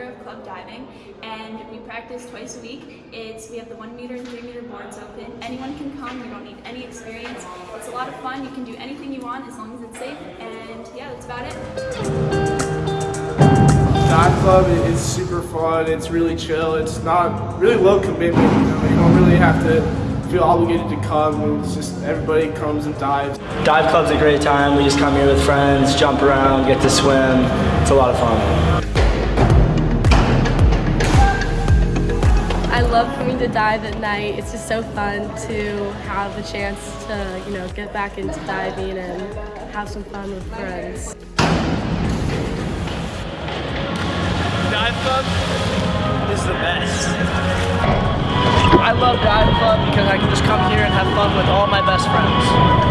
of club diving, and we practice twice a week. It's We have the one meter and three meter boards open. Anyone can come, you don't need any experience. It's a lot of fun, you can do anything you want as long as it's safe, and yeah, that's about it. Dive Club is super fun, it's really chill, it's not really low commitment, you know, you don't really have to feel obligated to come. It's just everybody comes and dives. Dive club's a great time. We just come here with friends, jump around, get to swim. It's a lot of fun. I love coming to dive at night. It's just so fun to have the chance to, you know, get back into diving and have some fun with friends. Dive Club is the best. I love Dive Club because I can just come here and have fun with all my best friends.